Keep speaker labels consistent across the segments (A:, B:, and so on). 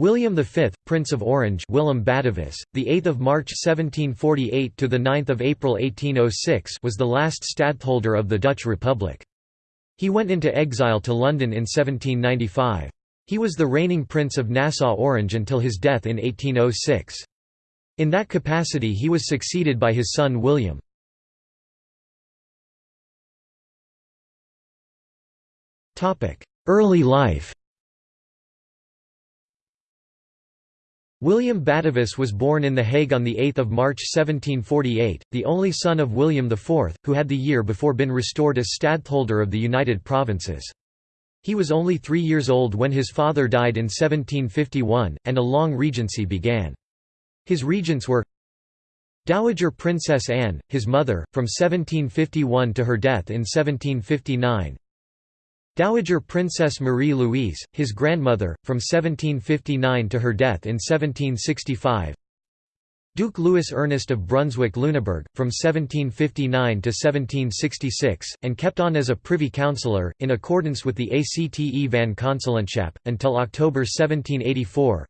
A: William V, Prince of Orange, Willem Batavus, the 8th of March 1748 to the 9th of April 1806, was the last stadtholder of the Dutch Republic. He went into exile to London in 1795. He was the reigning Prince of Nassau-Orange until his death in 1806. In that capacity he was succeeded by his son William. Topic: Early life William Batavus was born in The Hague on 8 March 1748, the only son of William IV, who had the year before been restored as stadtholder of the United Provinces. He was only three years old when his father died in 1751, and a long regency began. His regents were Dowager Princess Anne, his mother, from 1751 to her death in 1759 Dowager Princess Marie-Louise, his grandmother, from 1759 to her death in 1765 Duke Louis Ernest of Brunswick-Lüneburg, from 1759 to 1766, and kept on as a privy councillor, in accordance with the ACTE van Consulentschap, until October 1784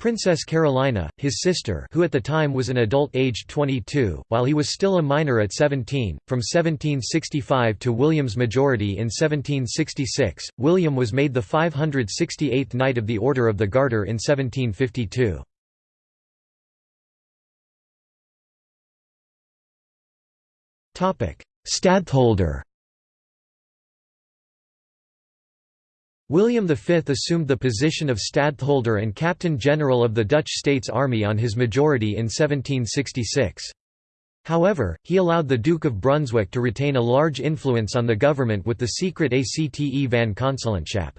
A: Princess Carolina, his sister who at the time was an adult aged 22, while he was still a minor at 17, from 1765 to William's majority in 1766, William was made the 568th Knight of the Order of the Garter in 1752. Stadtholder William V assumed the position of stadtholder and captain general of the Dutch States Army on his majority in 1766. However, he allowed the Duke of Brunswick to retain a large influence on the government with the secret ACTE van Consulentschap.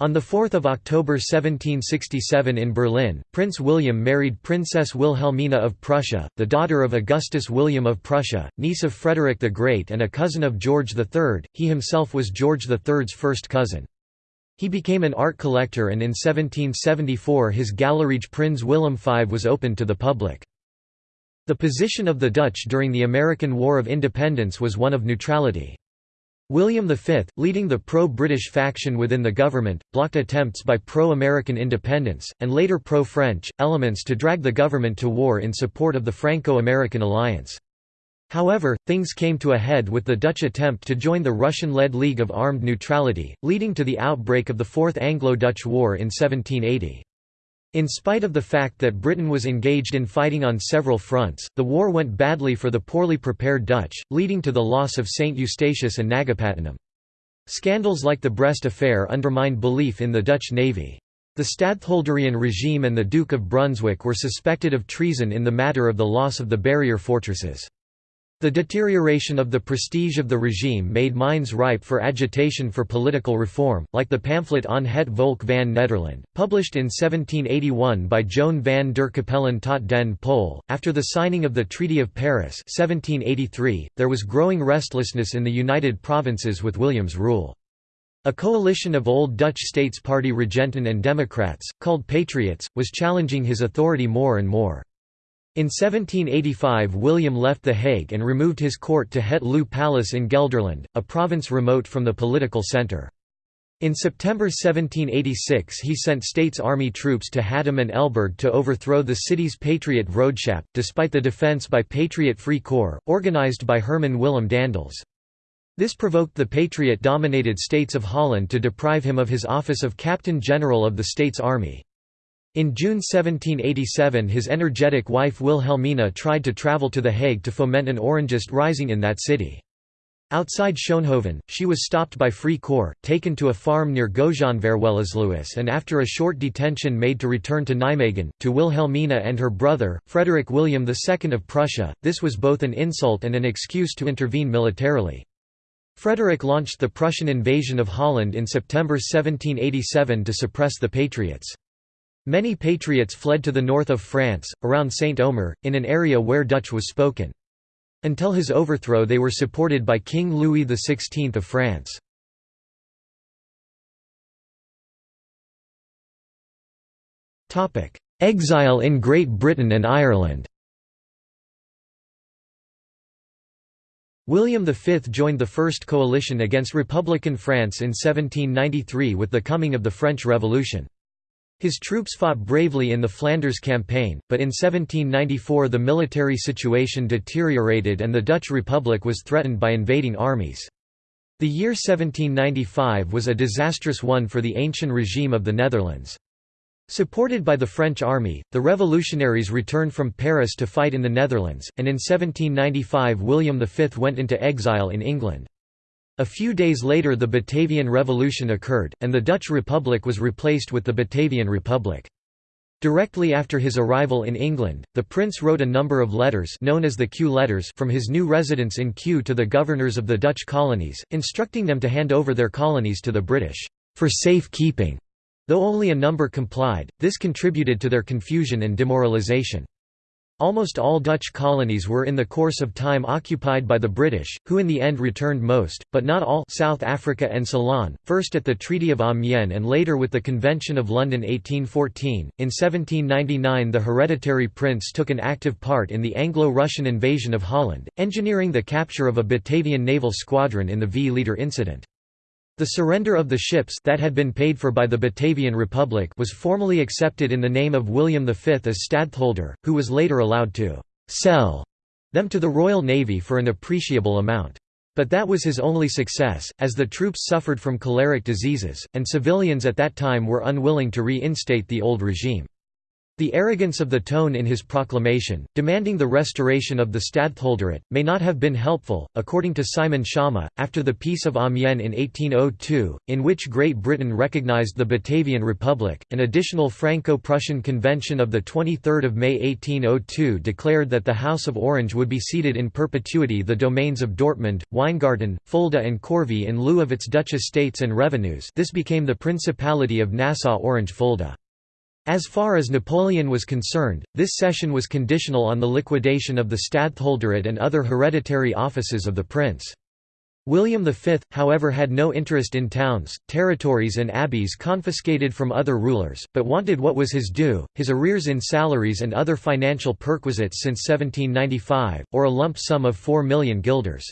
A: On 4 October 1767 in Berlin, Prince William married Princess Wilhelmina of Prussia, the daughter of Augustus William of Prussia, niece of Frederick the Great and a cousin of George III, he himself was George III's first cousin. He became an art collector and in 1774 his Galerij Prins Willem V was opened to the public. The position of the Dutch during the American War of Independence was one of neutrality. William V, leading the pro-British faction within the government, blocked attempts by pro-American independence, and later pro-French, elements to drag the government to war in support of the Franco-American alliance. However, things came to a head with the Dutch attempt to join the Russian-led League of Armed Neutrality, leading to the outbreak of the Fourth Anglo-Dutch War in 1780. In spite of the fact that Britain was engaged in fighting on several fronts, the war went badly for the poorly prepared Dutch, leading to the loss of St Eustatius and Nagapattinam. Scandals like the Brest affair undermined belief in the Dutch navy. The Stadtholderian regime and the Duke of Brunswick were suspected of treason in the matter of the loss of the barrier fortresses. The deterioration of the prestige of the regime made minds ripe for agitation for political reform, like the pamphlet Aan het Volk van Nederland, published in 1781 by Joan van der Capellen tot den Pol. After the signing of the Treaty of Paris 1783, there was growing restlessness in the United Provinces with William's rule. A coalition of old Dutch States Party Regenten and Democrats, called Patriots, was challenging his authority more and more. In 1785 William left The Hague and removed his court to Het Loo Palace in Gelderland, a province remote from the political centre. In September 1786 he sent States Army troops to Hattem and Elburg to overthrow the city's Patriot Vroedschap, despite the defence by Patriot Free Corps, organised by Herman Willem Daendels. This provoked the Patriot-dominated states of Holland to deprive him of his office of Captain General of the States Army. In June 1787 his energetic wife Wilhelmina tried to travel to The Hague to foment an Orangist rising in that city. Outside Schoonhoven, she was stopped by Free Corps, taken to a farm near Goejanverwellesluis and after a short detention made to return to Nijmegen, to Wilhelmina and her brother, Frederick William II of Prussia. This was both an insult and an excuse to intervene militarily. Frederick launched the Prussian invasion of Holland in September 1787 to suppress the Patriots. Many patriots fled to the north of France, around Saint-Omer, in an area where Dutch was spoken. Until his overthrow they were supported by King Louis XVI of France. Exile in Great Britain and Ireland William V joined the First Coalition against Republican France in 1793 with the coming of the French Revolution. His troops fought bravely in the Flanders campaign, but in 1794 the military situation deteriorated and the Dutch Republic was threatened by invading armies. The year 1795 was a disastrous one for the ancient regime of the Netherlands. Supported by the French army, the revolutionaries returned from Paris to fight in the Netherlands, and in 1795 William V went into exile in England. A few days later the Batavian Revolution occurred, and the Dutch Republic was replaced with the Batavian Republic. Directly after his arrival in England, the prince wrote a number of letters known as the Kew letters from his new residence in Kew to the governors of the Dutch colonies, instructing them to hand over their colonies to the British, "...for safe keeping." Though only a number complied, this contributed to their confusion and demoralization. Almost all Dutch colonies were in the course of time occupied by the British, who in the end returned most, but not all South Africa and Ceylon, first at the Treaty of Amiens and later with the Convention of London 1814. In 1799 the hereditary prince took an active part in the Anglo-Russian invasion of Holland, engineering the capture of a Batavian naval squadron in the Vlieter incident. The surrender of the ships that had been paid for by the Batavian Republic was formally accepted in the name of William V as stadtholder, who was later allowed to «sell» them to the Royal Navy for an appreciable amount. But that was his only success, as the troops suffered from choleric diseases, and civilians at that time were unwilling to reinstate the old regime. The arrogance of the tone in his proclamation, demanding the restoration of the stadtholderate, may not have been helpful, according to Simon Schama. After the Peace of Amiens in 1802, in which Great Britain recognized the Batavian Republic, an additional Franco-Prussian convention of 23 May 1802 declared that the House of Orange would be ceded in perpetuity the domains of Dortmund, Weingarten, Fulda and Corvey in lieu of its Dutch estates and revenues this became the Principality of Nassau-Orange-Fulda. As far as Napoleon was concerned, this cession was conditional on the liquidation of the stadtholderate and other hereditary offices of the prince. William V, however had no interest in towns, territories and abbeys confiscated from other rulers, but wanted what was his due, his arrears in salaries and other financial perquisites since 1795, or a lump sum of 4 million guilders.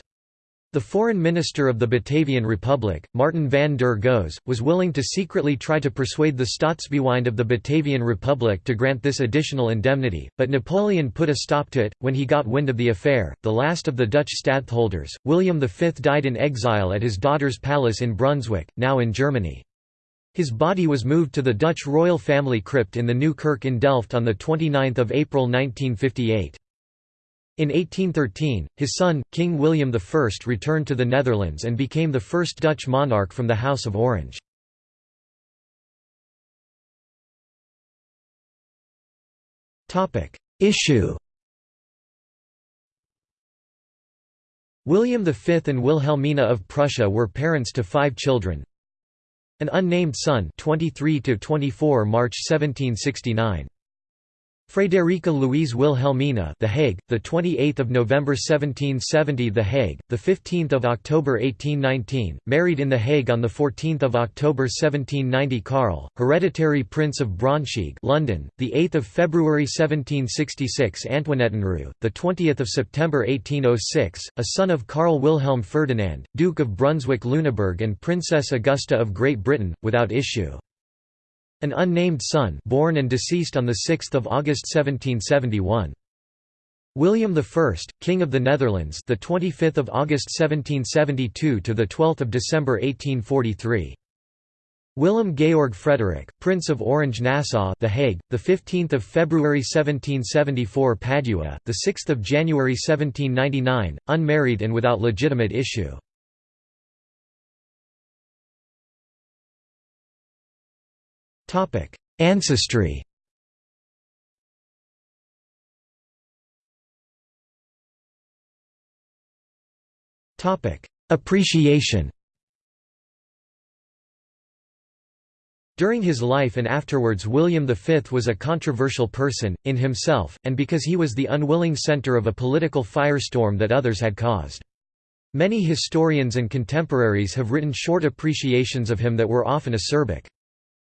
A: The foreign minister of the Batavian Republic, Martin van der Goes, was willing to secretly try to persuade the Staatsbewinde of the Batavian Republic to grant this additional indemnity, but Napoleon put a stop to it. When he got wind of the affair, the last of the Dutch stadtholders, William V died in exile at his daughter's palace in Brunswick, now in Germany. His body was moved to the Dutch royal family crypt in the Nieuwe Kerk in Delft on 29 April 1958. In 1813, his son, King William I returned to the Netherlands and became the first Dutch monarch from the House of Orange. Issue William V and Wilhelmina of Prussia were parents to five children. An unnamed son 23–24 March 1769. Frederica Louise Wilhelmina, The Hague, the 28th of November 1770, The Hague, the 15th of October 1819, married in The Hague on the 14th of October 1790. Karl, hereditary Prince of Braunschweig, London, the 8th of February 1766. Antoinettenruh, the 20th of September 1806, a son of Karl Wilhelm Ferdinand, Duke of Brunswick-Lüneburg and Princess Augusta of Great Britain, without issue. An unnamed son born and deceased on 6 August 1771. William I, King of the Netherlands, the 25th of August 1772 to the 12th of December 1843. Willem Georg Frederick, Prince of Orange-Nassau, The Hague, the 15th of February 1774, Padua, the 6th of January 1799, unmarried and without legitimate issue. Topic: Ancestry. Topic: Appreciation. During his life and afterwards William V was a controversial person, in himself, and because he was the unwilling centre of a political firestorm that others had caused. Many historians and contemporaries have written short appreciations of him that were often acerbic.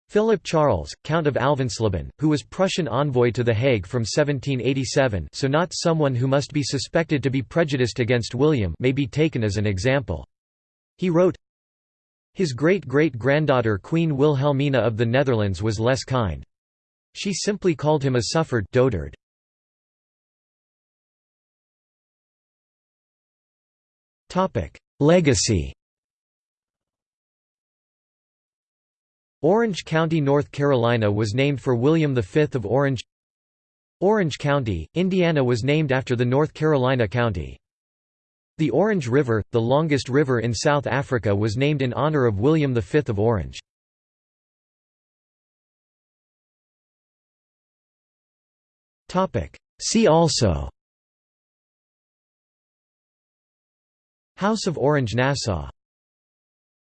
A: Philip Charles, Count of Alvensleben, who was Prussian envoy to The Hague from 1787 so not someone who must be suspected to be prejudiced against William may be taken as an example. He wrote, His great-great-granddaughter Queen Wilhelmina of the Netherlands was less kind. She simply called him a sufferd dotard. Legacy Orange County, North Carolina was named for William V of Orange Orange County, Indiana was named after the North Carolina county. The Orange River, the longest river in South Africa was named in honor of William V of Orange. See also House of Orange-Nassau